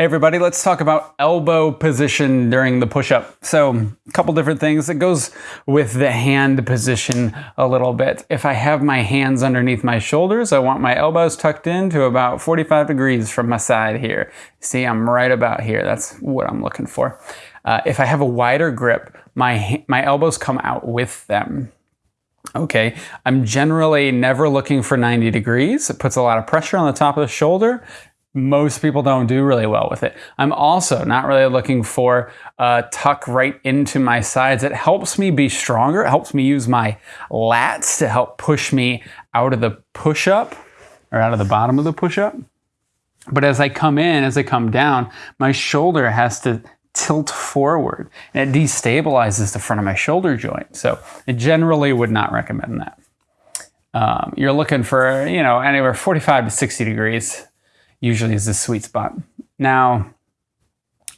Hey everybody, let's talk about elbow position during the push-up. So a couple different things. It goes with the hand position a little bit. If I have my hands underneath my shoulders, I want my elbows tucked in to about 45 degrees from my side here. See, I'm right about here. That's what I'm looking for. Uh, if I have a wider grip, my, my elbows come out with them. Okay, I'm generally never looking for 90 degrees. It puts a lot of pressure on the top of the shoulder most people don't do really well with it. I'm also not really looking for a tuck right into my sides. It helps me be stronger. It helps me use my lats to help push me out of the push-up or out of the bottom of the push-up. But as I come in, as I come down, my shoulder has to tilt forward and it destabilizes the front of my shoulder joint. So I generally would not recommend that. Um, you're looking for, you know, anywhere 45 to 60 degrees usually is the sweet spot. Now,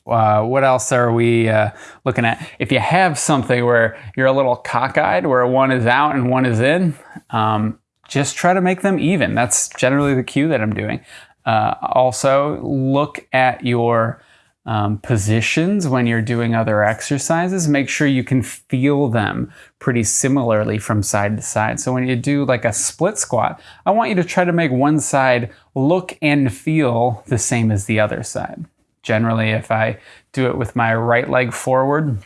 uh, what else are we uh, looking at? If you have something where you're a little cockeyed, where one is out and one is in, um, just try to make them even. That's generally the cue that I'm doing. Uh, also, look at your um, positions when you're doing other exercises, make sure you can feel them pretty similarly from side to side. So when you do like a split squat, I want you to try to make one side look and feel the same as the other side. Generally, if I do it with my right leg forward,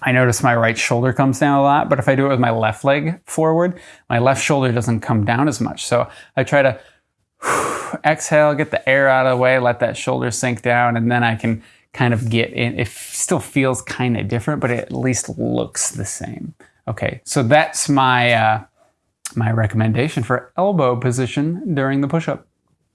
I notice my right shoulder comes down a lot, but if I do it with my left leg forward, my left shoulder doesn't come down as much. So I try to exhale, get the air out of the way, let that shoulder sink down, and then I can kind of get in. It still feels kind of different, but it at least looks the same. Okay, so that's my, uh, my recommendation for elbow position during the push-up.